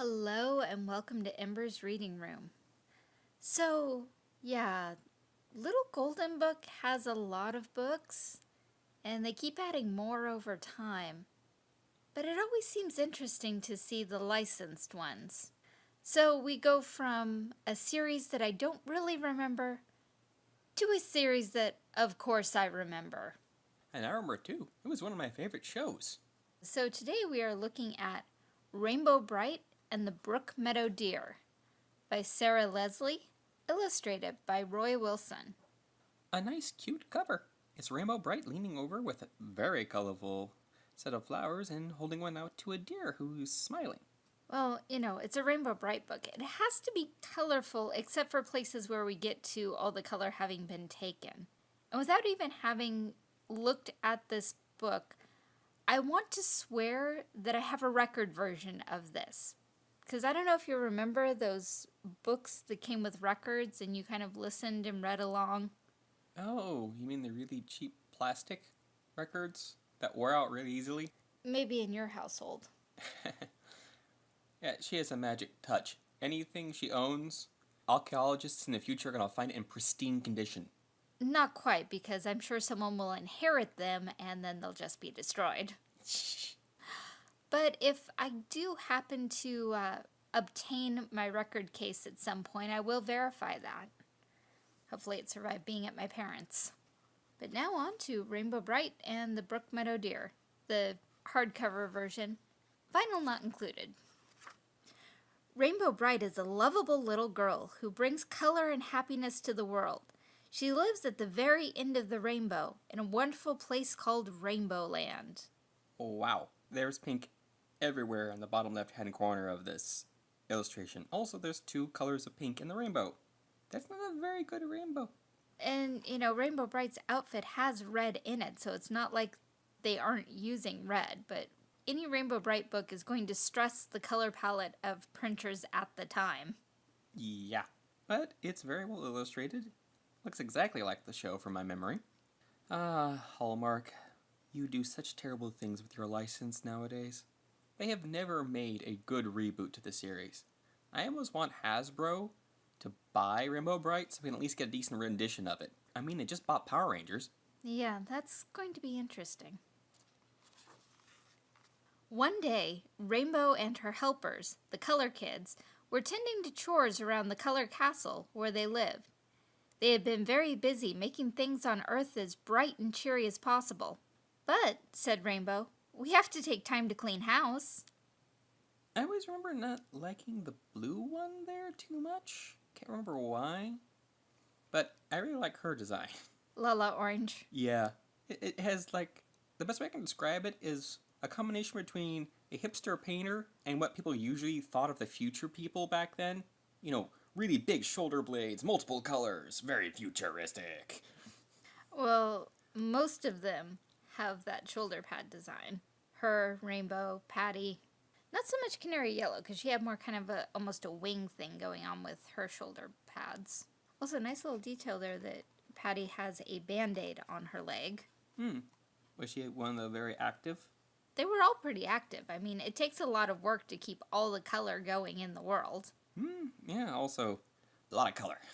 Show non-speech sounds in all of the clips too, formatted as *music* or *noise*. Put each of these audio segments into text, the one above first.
Hello and welcome to Ember's Reading Room. So, yeah, Little Golden Book has a lot of books, and they keep adding more over time. But it always seems interesting to see the licensed ones. So we go from a series that I don't really remember to a series that, of course, I remember. And I remember too. It was one of my favorite shows. So today we are looking at Rainbow Brite and the Brook Meadow Deer by Sarah Leslie, illustrated by Roy Wilson. A nice, cute cover. It's Rainbow Brite leaning over with a very colorful set of flowers and holding one out to a deer who's smiling. Well, you know, it's a Rainbow Brite book. It has to be colorful except for places where we get to all the color having been taken. And without even having looked at this book, I want to swear that I have a record version of this because I don't know if you remember those books that came with records and you kind of listened and read along. Oh, you mean the really cheap plastic records that wore out really easily? Maybe in your household. *laughs* yeah, she has a magic touch. Anything she owns, archaeologists in the future are going to find it in pristine condition. Not quite, because I'm sure someone will inherit them and then they'll just be destroyed. *laughs* But if I do happen to uh, obtain my record case at some point, I will verify that. Hopefully it survived being at my parents'. But now on to Rainbow Brite and the Brook Meadow Deer, the hardcover version, vinyl not included. Rainbow Brite is a lovable little girl who brings color and happiness to the world. She lives at the very end of the rainbow in a wonderful place called Rainbow Land. Wow. There's pink everywhere in the bottom left hand corner of this illustration. Also, there's two colors of pink in the rainbow. That's not a very good rainbow. And, you know, Rainbow Brite's outfit has red in it, so it's not like they aren't using red, but any Rainbow Brite book is going to stress the color palette of printers at the time. Yeah, but it's very well illustrated. Looks exactly like the show from my memory. Ah, Hallmark, you do such terrible things with your license nowadays. They have never made a good reboot to the series. I almost want Hasbro to buy Rainbow Brite so we can at least get a decent rendition of it. I mean, they just bought Power Rangers. Yeah, that's going to be interesting. One day, Rainbow and her helpers, the Color Kids, were tending to chores around the Color Castle where they lived. They had been very busy making things on Earth as bright and cheery as possible. But, said Rainbow, we have to take time to clean house. I always remember not liking the blue one there too much. Can't remember why. But I really like her design. *laughs* La-La Orange. Yeah. It, it has like, the best way I can describe it is a combination between a hipster painter and what people usually thought of the future people back then. You know, really big shoulder blades, multiple colors, very futuristic. Well, most of them have that shoulder pad design her, Rainbow, Patty. Not so much Canary Yellow, because she had more kind of a almost a wing thing going on with her shoulder pads. Also, nice little detail there that Patty has a band-aid on her leg. Hmm. Was she one of the very active? They were all pretty active. I mean, it takes a lot of work to keep all the color going in the world. Hmm, yeah, also a lot of color. *laughs*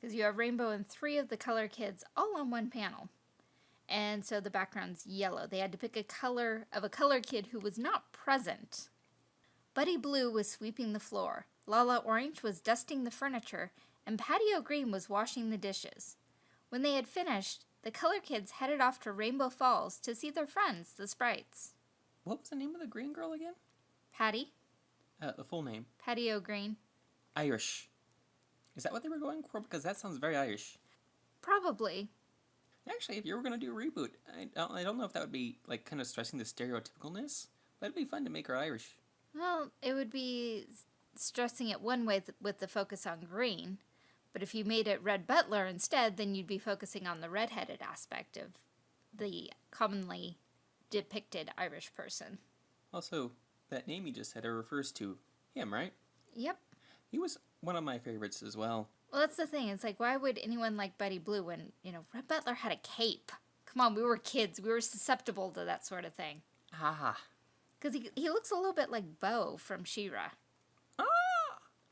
Because you have Rainbow and three of the color kids all on one panel and so the background's yellow. They had to pick a color of a color kid who was not present. Buddy Blue was sweeping the floor, La-La Orange was dusting the furniture, and Patty O'Green was washing the dishes. When they had finished, the color kids headed off to Rainbow Falls to see their friends, the sprites. What was the name of the green girl again? Patty. Uh, the full name. Patty O'Green. Irish. Is that what they were going for? Because that sounds very Irish. Probably. Actually, if you were going to do a reboot, I don't, I don't know if that would be like kind of stressing the stereotypicalness, but it'd be fun to make her Irish. Well, it would be stressing it one way with the focus on green, but if you made it Red Butler instead, then you'd be focusing on the redheaded aspect of the commonly depicted Irish person. Also, that name you just said it refers to him, right? Yep. He was one of my favorites as well. Well, that's the thing. It's like, why would anyone like Buddy Blue when, you know, Red Butler had a cape? Come on, we were kids. We were susceptible to that sort of thing. Ah. Because he, he looks a little bit like Bow from She-Ra.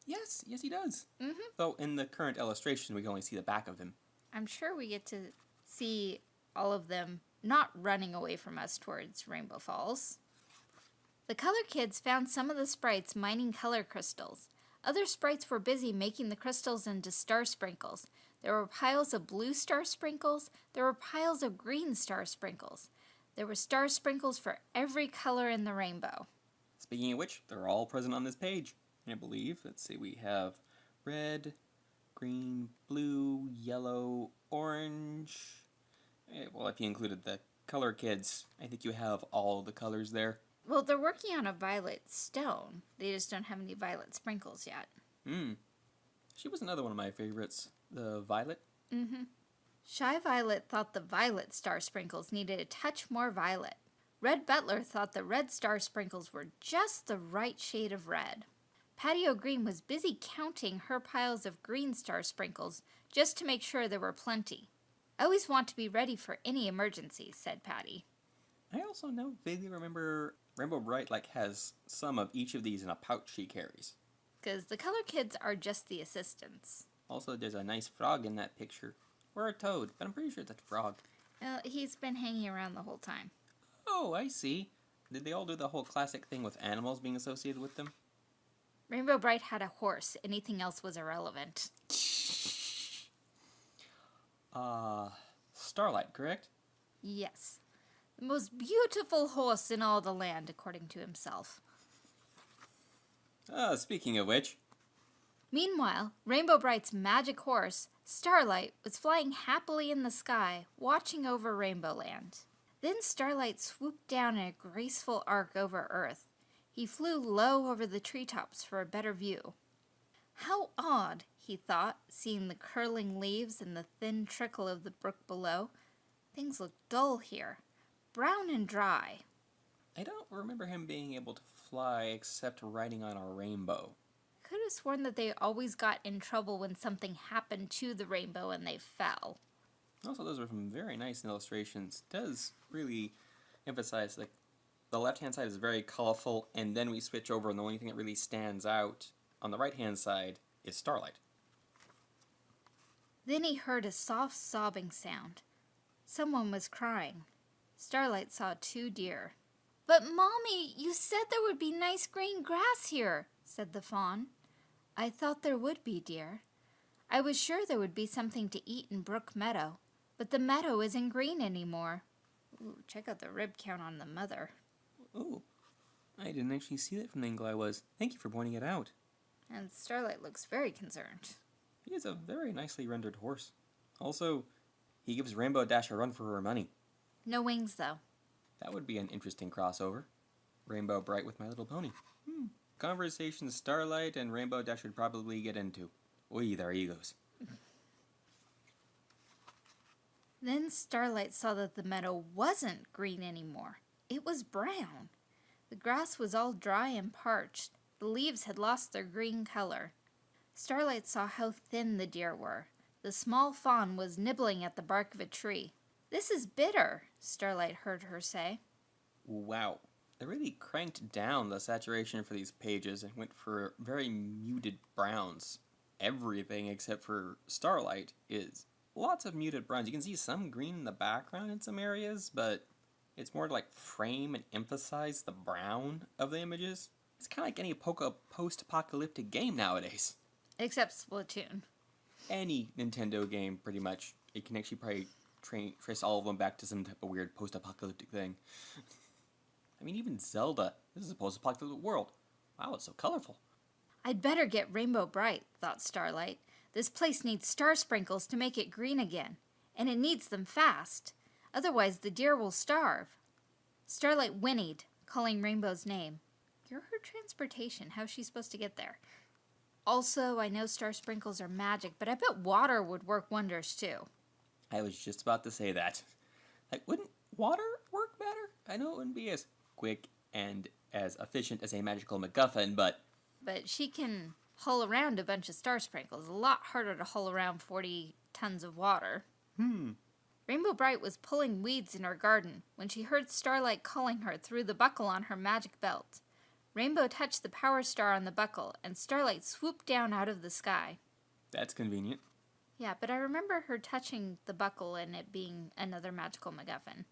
Yes, yes, he does. Mhm. Though in the current illustration, we can only see the back of him. I'm sure we get to see all of them not running away from us towards Rainbow Falls. The Color Kids found some of the sprites mining color crystals. Other sprites were busy making the crystals into star sprinkles. There were piles of blue star sprinkles. There were piles of green star sprinkles. There were star sprinkles for every color in the rainbow. Speaking of which, they're all present on this page. I believe. Let's see, we have red, green, blue, yellow, orange. Eh, well, if you included the color kids, I think you have all the colors there. Well, they're working on a violet stone. They just don't have any violet sprinkles yet. Hmm. She was another one of my favorites. The violet. Mm-hmm. Shy Violet thought the violet star sprinkles needed a touch more violet. Red Butler thought the red star sprinkles were just the right shade of red. Patty O'Green was busy counting her piles of green star sprinkles just to make sure there were plenty. I always want to be ready for any emergency, said Patty. I also now vaguely remember Rainbow Brite like has some of each of these in a pouch she carries. Because the color kids are just the assistants. Also, there's a nice frog in that picture. Or a toad, but I'm pretty sure it's a frog. Well, he's been hanging around the whole time. Oh, I see. Did they all do the whole classic thing with animals being associated with them? Rainbow Brite had a horse. Anything else was irrelevant. *laughs* Uh, Starlight, correct? Yes. The most beautiful horse in all the land, according to himself. Uh, speaking of which, Meanwhile, Rainbow Brite's magic horse, Starlight, was flying happily in the sky, watching over Rainbow Land. Then Starlight swooped down in a graceful arc over Earth. He flew low over the treetops for a better view. How odd, he thought, seeing the curling leaves and the thin trickle of the brook below. Things look dull here, brown and dry. I don't remember him being able to fly except riding on a rainbow. Could have sworn that they always got in trouble when something happened to the rainbow and they fell. Also, those are some very nice illustrations. Does really emphasize like the left hand side is very colorful, and then we switch over, and the only thing that really stands out on the right hand side is Starlight. Then he heard a soft sobbing sound. Someone was crying. Starlight saw two deer. But, Mommy, you said there would be nice green grass here, said the fawn. I thought there would be, dear. I was sure there would be something to eat in Brook Meadow, but the meadow isn't green anymore. Ooh, check out the rib count on the mother. Oh, I didn't actually see that from the angle I was. Thank you for pointing it out. And Starlight looks very concerned. He is a very nicely rendered horse. Also, he gives Rainbow Dash a run for her money. No wings, though. That would be an interesting crossover. Rainbow Brite with My Little Pony. Hmm. Conversation Starlight and Rainbow Dash would probably get into. Oy, their egos. *laughs* Then Starlight saw that the meadow wasn't green anymore. It was brown. The grass was all dry and parched. The leaves had lost their green color. Starlight saw how thin the deer were. The small fawn was nibbling at the bark of a tree. This is bitter, Starlight heard her say. Wow. They really cranked down the saturation for these pages and went for very muted browns. Everything except for Starlight is lots of muted browns. You can see some green in the background in some areas, but it's more to like frame and emphasize the brown of the images. It's kind of like any post apocalyptic game nowadays. Except Splatoon. Any Nintendo game, pretty much. It can actually probably tra- trace all of them back to some type of weird post apocalyptic thing. *laughs* I mean, even Zelda. This is a post apocalyptic world. Wow, it's so colorful. I'd better get Rainbow Brite, thought Starlight. This place needs star sprinkles to make it green again, and it needs them fast. Otherwise, the deer will starve. Starlight whinnied, calling Rainbow's name. You're her transportation. How's she supposed to get there? Also, I know star sprinkles are magic, but I bet water would work wonders too. I was just about to say that. Like, wouldn't water work better? I know it wouldn't be as quick and as efficient as a magical MacGuffin, but But she can haul around a bunch of star sprinkles. A lot harder to haul around 40 tons of water. hmm. Rainbow Brite was pulling weeds in her garden when she heard Starlight calling her through the buckle on her magic belt. Rainbow touched the power star on the buckle, and Starlight swooped down out of the sky. That's convenient. Yeah, but I remember her touching the buckle and it being another magical MacGuffin.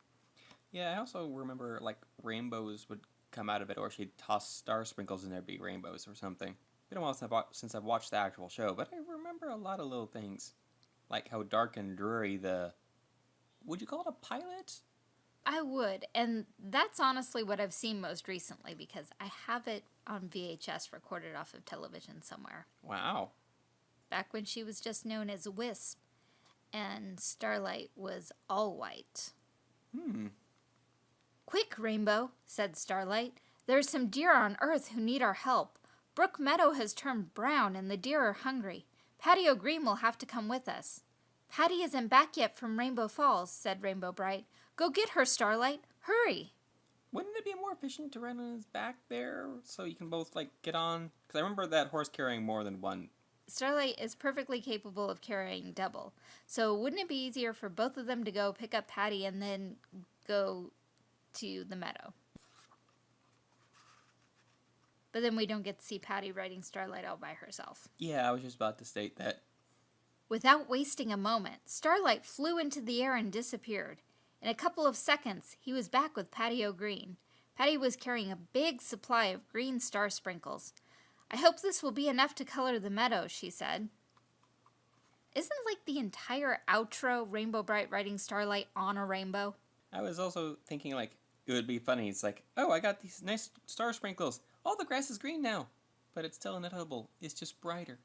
Yeah, I also remember like rainbows would come out of it, or she'd toss star sprinkles and there'd be rainbows or something. Been a while since I've, since I've watched the actual show, but I remember a lot of little things, like how dark and dreary the. Would you call it a pilot? I would, and that's honestly what I've seen most recently because I have it on VHS recorded off of television somewhere. Wow. Back when she was just known as Wisp, and Starlight was all white. Hmm. Quick, Rainbow, said Starlight. There's some deer on Earth who need our help. Brook Meadow has turned brown and the deer are hungry. Patty O'Green will have to come with us. Patty isn't back yet from Rainbow Falls, said Rainbow Brite. Go get her, Starlight. Hurry. Wouldn't it be more efficient to ride on his back there so you can both like get on? Because I remember that horse carrying more than one. Starlight is perfectly capable of carrying double. So wouldn't it be easier for both of them to go pick up Patty and then go to the meadow? But then we don't get to see Patty riding Starlight all by herself. Yeah, I was just about to state that. Without wasting a moment, Starlight flew into the air and disappeared. In a couple of seconds, he was back with Patty O'Green. Patty was carrying a big supply of green star sprinkles. I hope this will be enough to color the meadow, she said. Isn't like the entire outro Rainbow Brite riding Starlight on a rainbow? I was also thinking like it would be funny. It's like, oh, I got these nice star sprinkles. All the grass is green now, but it's still inedible. It's just brighter.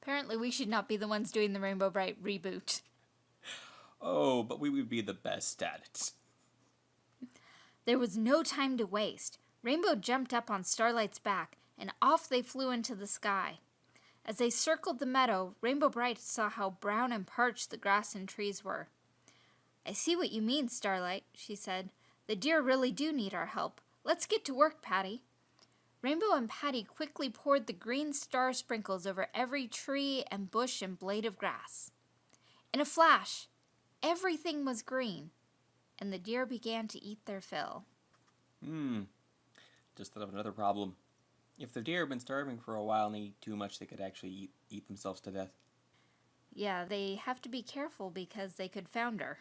Apparently, we should not be the ones doing the Rainbow Brite reboot. Oh, but we would be the best at it. There was no time to waste. Rainbow jumped up on Starlight's back, and off they flew into the sky. As they circled the meadow, Rainbow Brite saw how brown and parched the grass and trees were. I see what you mean, Starlight, she said. The deer really do need our help. Let's get to work, Patty. Rainbow and Patty quickly poured the green star sprinkles over every tree and bush and blade of grass. In a flash, everything was green, and the deer began to eat their fill. Hmm. Just thought of another problem. If the deer have been starving for a while and eat too much, they could actually eat, eat themselves to death. Yeah, they have to be careful because they could founder.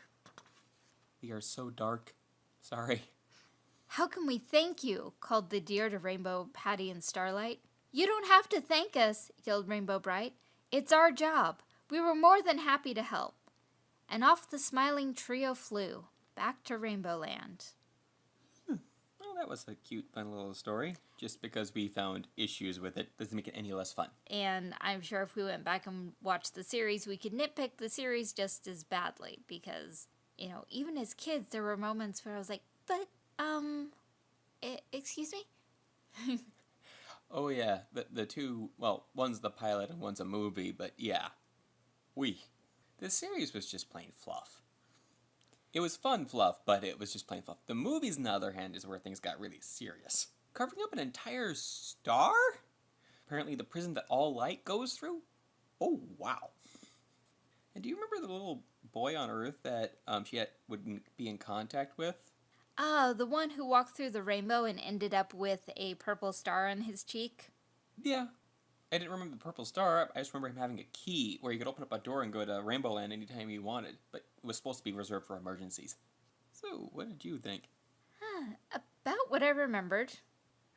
They are so dark. Sorry. How can we thank you? called the deer to Rainbow, Patty, and Starlight. You don't have to thank us, yelled Rainbow Brite. It's our job. We were more than happy to help. And off the smiling trio flew, back to Rainbow Land. Well, that was a cute, fun little story. Just because we found issues with it doesn't make it any less fun. And I'm sure if we went back and watched the series, we could nitpick the series just as badly because, you know, even as kids, there were moments where I was like, but, um, e- excuse me? *laughs* Oh yeah, the the two well, one's the pilot and one's a movie, but yeah. We. The series was just plain fluff. It was fun fluff, but it was just plain fluff. The movies, on the other hand, is where things got really serious. Covering up an entire star? Apparently the prison that all light goes through? Oh wow. And do you remember the little boy on Earth that um, she had, would be in contact with? Oh, the one who walked through the rainbow and ended up with a purple star on his cheek? Yeah. I didn't remember the purple star. I just remember him having a key where you could open up a door and go to Rainbow Land anytime you wanted, but was supposed to be reserved for emergencies. So, what did you think? Huh, about what I remembered.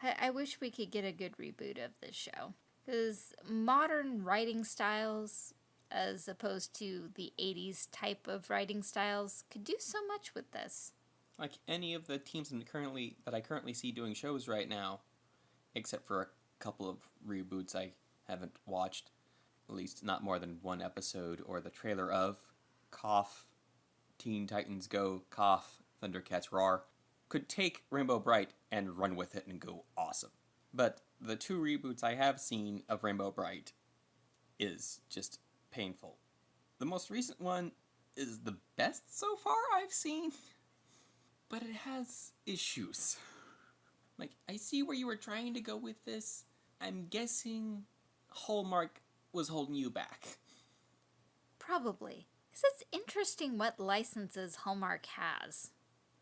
I, I wish we could get a good reboot of this show. Because modern writing styles, as opposed to the 80s type of writing styles, could do so much with this. Like any of the teams in currently that I currently see doing shows right now, except for a couple of reboots I haven't watched, at least not more than one episode or the trailer of, cough, Teen Titans Go, cough, Thundercats Roar, could take Rainbow Brite and run with it and go awesome. But the two reboots I have seen of Rainbow Brite is just painful. The most recent one is the best so far I've seen, *laughs* but it has issues. Like, I see where you were trying to go with this. I'm guessing Hallmark was holding you back. Probably. Because it's interesting what licenses Hallmark has.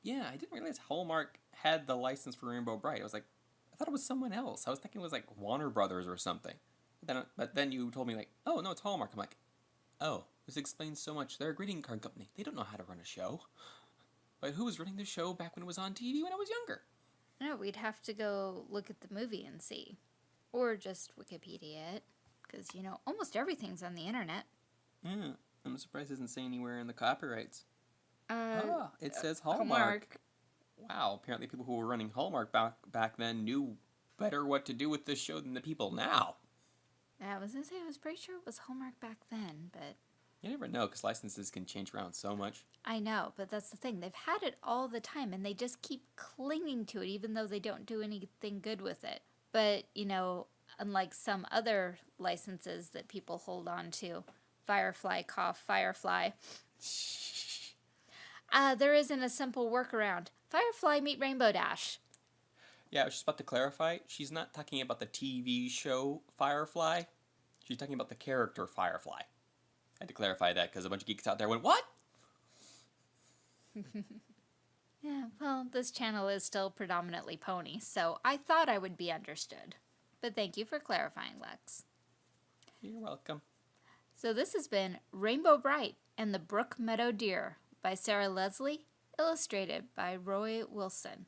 Yeah, I didn't realize Hallmark had the license for Rainbow Brite. I was like, I thought it was someone else. I was thinking it was like Warner Brothers or something. But then, but then you told me like, oh no, it's Hallmark. I'm like, oh, this explains so much. They're a greeting card company. They don't know how to run a show. But who was running the show back when it was on TV when I was younger? No, we'd have to go look at the movie and see. Or just Wikipedia it. Because, you know, almost everything's on the internet. Yeah, I'm surprised it doesn't say anywhere in the copyrights. Uh, ah, it says Hallmark. Hallmark. Wow, apparently people who were running Hallmark back back then knew better what to do with this show than the people now. I was going to say, I was pretty sure it was Hallmark back then, but You never know because licenses can change around so much. I know, but that's the thing. They've had it all the time and they just keep clinging to it even though they don't do anything good with it. But, you know, unlike some other licenses that people hold on to, Firefly cough, Firefly. Uh, there isn't a simple workaround. Firefly meet Rainbow Dash. Yeah, I was just about to clarify. She's not talking about the TV show Firefly. She's talking about the character Firefly. I had to clarify that because a bunch of geeks out there went, "What?" *laughs* Yeah, well, this channel is still predominantly pony, so I thought I would be understood. But thank you for clarifying, Lex. You're welcome. So this has been Rainbow Brite and the Brook Meadow Deer by Sarah Leslie, illustrated by Roy Wilson,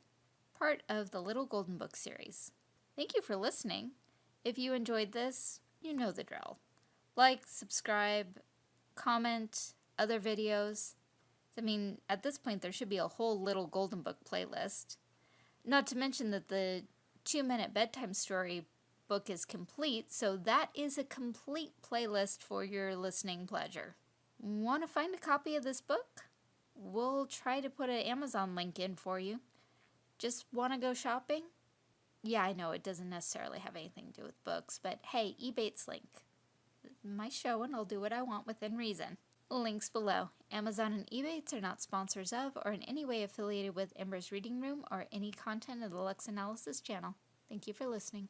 part of the Little Golden Book series. Thank you for listening. If you enjoyed this, you know the drill. Like, subscribe, comment, other videos. I mean, at this point, there should be a whole Little Golden Book playlist. Not to mention that the two minute bedtime story book is complete, so that is a complete playlist for your listening pleasure. Want to find a copy of this book? We'll try to put an Amazon link in for you. Just want to go shopping? Yeah, I know it doesn't necessarily have anything to do with books, but hey, Ebates link. My show and I'll do what I want within reason. Links below. Amazon and Ebates are not sponsors of or in any way affiliated with Ember's Reading Room or any content of the Lux Analysis channel. Thank you for listening.